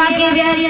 Banke Bihari